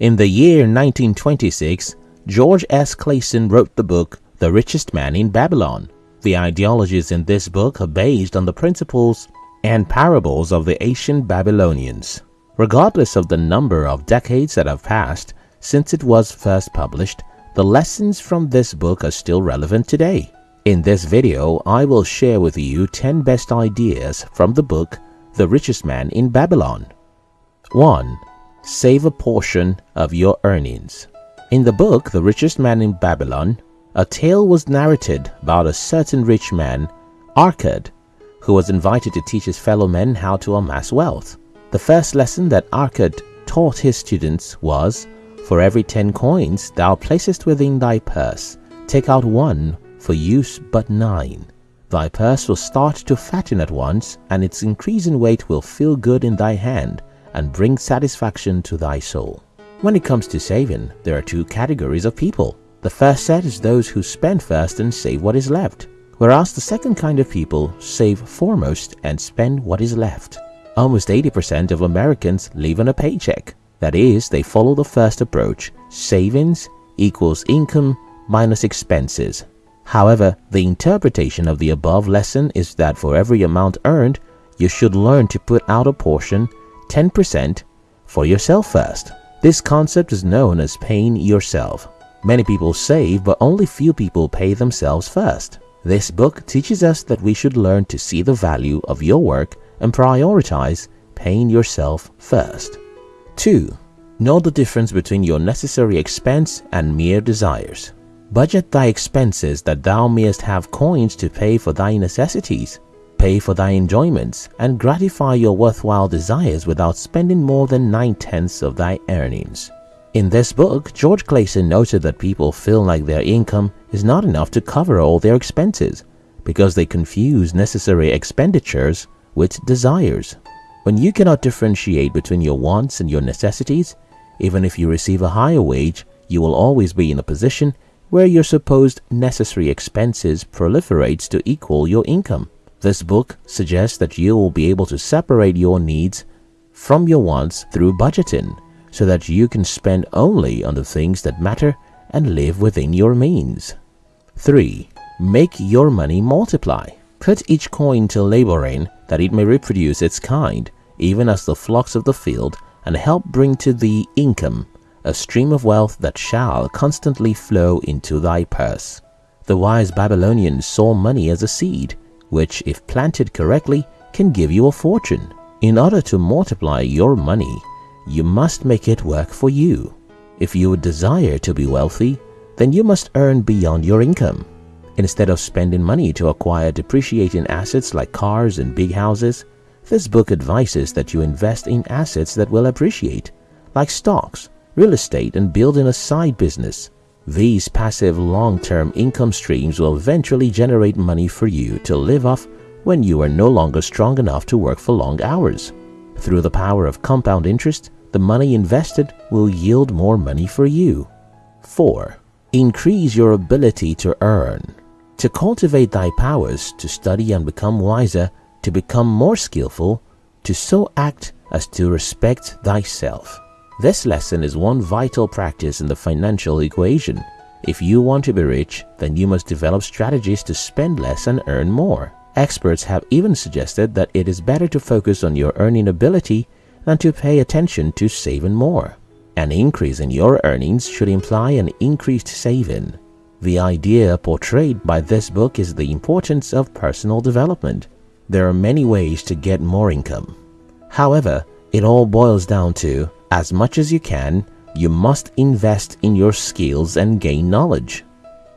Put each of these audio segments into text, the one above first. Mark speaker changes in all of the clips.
Speaker 1: In the year 1926, George S. Clason wrote the book The Richest Man in Babylon. The ideologies in this book are based on the principles and parables of the ancient Babylonians. Regardless of the number of decades that have passed since it was first published, the lessons from this book are still relevant today. In this video, I will share with you 10 best ideas from the book The Richest Man in Babylon. 1. Save a portion of your earnings. In the book The Richest Man in Babylon, a tale was narrated about a certain rich man, Arkad, who was invited to teach his fellow men how to amass wealth. The first lesson that Arkad taught his students was, For every ten coins thou placest within thy purse, take out one for use but nine. Thy purse will start to fatten at once, and its increasing weight will feel good in thy hand and bring satisfaction to thy soul. When it comes to saving, there are two categories of people. The first set is those who spend first and save what is left, whereas the second kind of people save foremost and spend what is left. Almost 80% of Americans live on a paycheck. That is, they follow the first approach savings equals income minus expenses. However, the interpretation of the above lesson is that for every amount earned, you should learn to put out a portion, 10%, for yourself first. This concept is known as paying yourself. Many people save, but only few people pay themselves first. This book teaches us that we should learn to see the value of your work and prioritize paying yourself first. 2. Know the difference between your necessary expense and mere desires. Budget thy expenses that thou mayest have coins to pay for thy necessities. Pay for thy enjoyments and gratify your worthwhile desires without spending more than nine tenths of thy earnings. In this book, George Clason noted that people feel like their income is not enough to cover all their expenses because they confuse necessary expenditures with desires. When you cannot differentiate between your wants and your necessities, even if you receive a higher wage, you will always be in a position where your supposed necessary expenses proliferates to equal your income. This book suggests that you will be able to separate your needs from your wants through budgeting so that you can spend only on the things that matter and live within your means. 3. Make your money multiply. Put each coin to labor in that it may reproduce its kind, even as the flocks of the field, and help bring to thee income, a stream of wealth that shall constantly flow into thy purse. The wise Babylonians saw money as a seed which if planted correctly can give you a fortune. In order to multiply your money, you must make it work for you. If you would desire to be wealthy, then you must earn beyond your income. Instead of spending money to acquire depreciating assets like cars and big houses, this book advises that you invest in assets that will appreciate, like stocks, real estate, and building a side business. These passive long-term income streams will eventually generate money for you to live off when you are no longer strong enough to work for long hours. Through the power of compound interest, the money invested will yield more money for you. 4. Increase your ability to earn. To cultivate thy powers, to study and become wiser, to become more skillful, to so act as to respect thyself. This lesson is one vital practice in the financial equation. If you want to be rich, then you must develop strategies to spend less and earn more. Experts have even suggested that it is better to focus on your earning ability than to pay attention to saving more. An increase in your earnings should imply an increased saving. The idea portrayed by this book is the importance of personal development. There are many ways to get more income. However, it all boils down to as much as you can, you must invest in your skills and gain knowledge.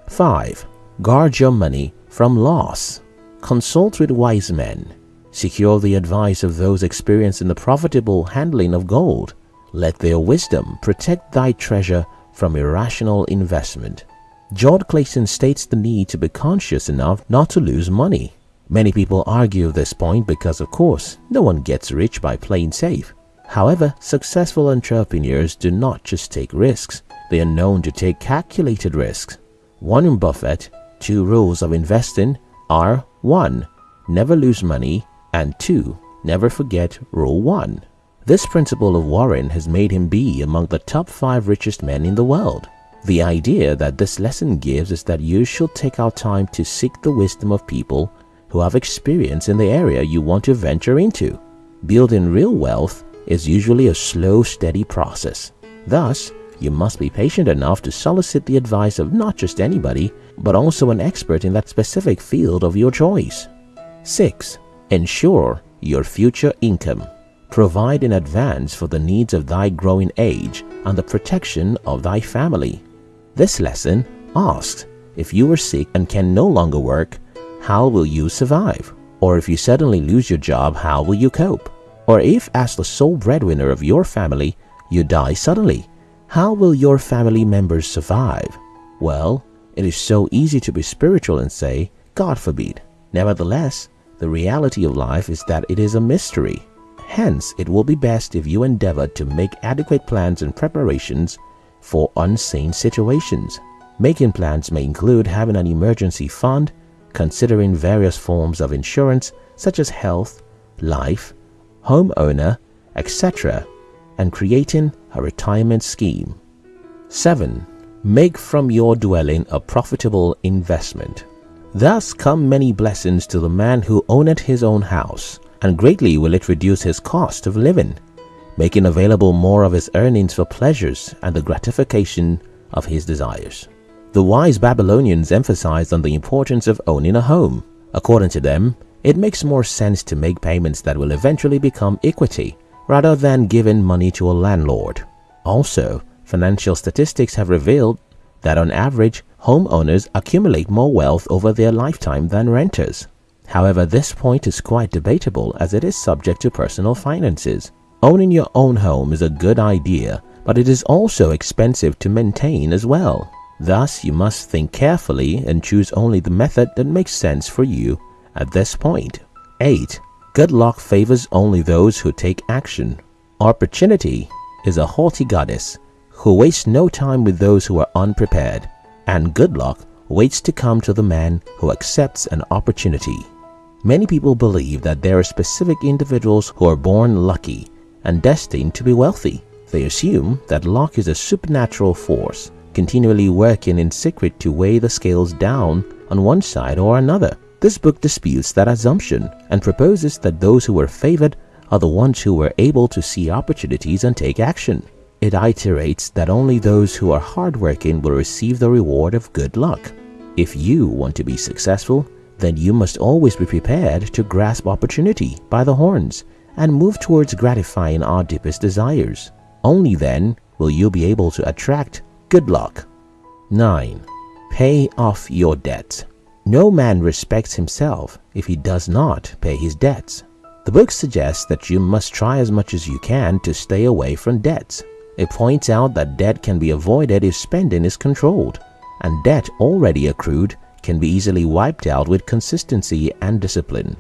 Speaker 1: 5. Guard your money from loss. Consult with wise men. Secure the advice of those experienced in the profitable handling of gold. Let their wisdom protect thy treasure from irrational investment. George Clason states the need to be conscious enough not to lose money. Many people argue this point because, of course, no one gets rich by playing safe. However, successful entrepreneurs do not just take risks, they are known to take calculated risks. Warren Buffett, two rules of investing are 1. Never lose money and 2. Never forget rule 1. This principle of Warren has made him be among the top 5 richest men in the world. The idea that this lesson gives is that you should take out time to seek the wisdom of people who have experience in the area you want to venture into. Building real wealth is usually a slow, steady process. Thus, you must be patient enough to solicit the advice of not just anybody, but also an expert in that specific field of your choice. 6. Ensure your future income. Provide in advance for the needs of thy growing age and the protection of thy family. This lesson asks if you are sick and can no longer work, how will you survive? Or if you suddenly lose your job, how will you cope? Or if, as the sole breadwinner of your family, you die suddenly, how will your family members survive? Well, it is so easy to be spiritual and say, God forbid. Nevertheless, the reality of life is that it is a mystery. Hence, it will be best if you endeavor to make adequate plans and preparations for unseen situations. Making plans may include having an emergency fund, considering various forms of insurance such as health, life, homeowner, etc., and creating a retirement scheme. 7. Make from your dwelling a profitable investment. Thus come many blessings to the man who owneth his own house, and greatly will it reduce his cost of living, making available more of his earnings for pleasures and the gratification of his desires. The wise Babylonians emphasized on the importance of owning a home. According to them, it makes more sense to make payments that will eventually become equity rather than giving money to a landlord. Also, financial statistics have revealed that on average, homeowners accumulate more wealth over their lifetime than renters. However, this point is quite debatable as it is subject to personal finances. Owning your own home is a good idea, but it is also expensive to maintain as well. Thus, you must think carefully and choose only the method that makes sense for you at this point. 8. Good luck favors only those who take action. Opportunity is a haughty goddess who wastes no time with those who are unprepared, and good luck waits to come to the man who accepts an opportunity. Many people believe that there are specific individuals who are born lucky and destined to be wealthy. They assume that luck is a supernatural force continually working in secret to weigh the scales down on one side or another. This book disputes that assumption and proposes that those who were favored are the ones who were able to see opportunities and take action. It iterates that only those who are hardworking will receive the reward of good luck. If you want to be successful, then you must always be prepared to grasp opportunity by the horns and move towards gratifying our deepest desires. Only then will you be able to attract good luck. 9. Pay off your debts. No man respects himself if he does not pay his debts. The book suggests that you must try as much as you can to stay away from debts. It points out that debt can be avoided if spending is controlled, and debt already accrued can be easily wiped out with consistency and discipline.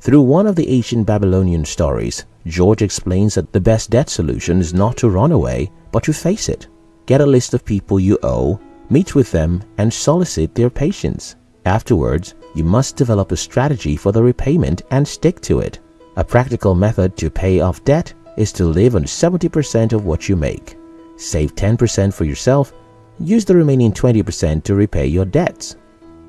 Speaker 1: Through one of the ancient Babylonian stories, George explains that the best debt solution is not to run away, but to face it. Get a list of people you owe, meet with them, and solicit their patience. Afterwards, you must develop a strategy for the repayment and stick to it. A practical method to pay off debt is to live on 70% of what you make. Save 10% for yourself, use the remaining 20% to repay your debts.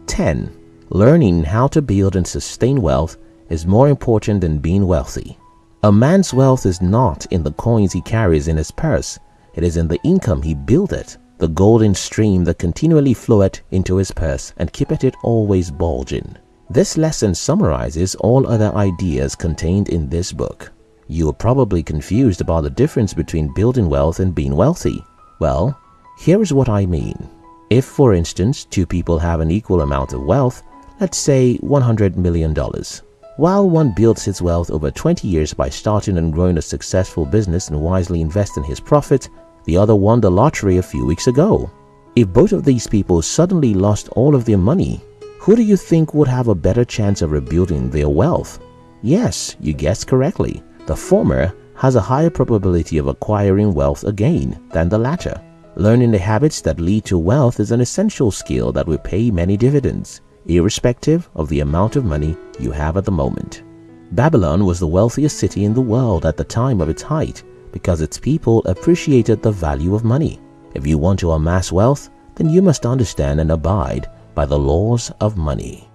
Speaker 1: 10. Learning how to build and sustain wealth is more important than being wealthy. A man's wealth is not in the coins he carries in his purse, it is in the income he buildeth the golden stream that continually floweth into his purse and keepeth it always bulging. This lesson summarizes all other ideas contained in this book. You are probably confused about the difference between building wealth and being wealthy. Well, here is what I mean. If, for instance, two people have an equal amount of wealth, let's say $100 million, while one builds his wealth over 20 years by starting and growing a successful business and wisely investing his profits, the other won the lottery a few weeks ago. If both of these people suddenly lost all of their money, who do you think would have a better chance of rebuilding their wealth? Yes, you guessed correctly. The former has a higher probability of acquiring wealth again than the latter. Learning the habits that lead to wealth is an essential skill that will pay many dividends, irrespective of the amount of money you have at the moment. Babylon was the wealthiest city in the world at the time of its height because its people appreciated the value of money. If you want to amass wealth, then you must understand and abide by the laws of money.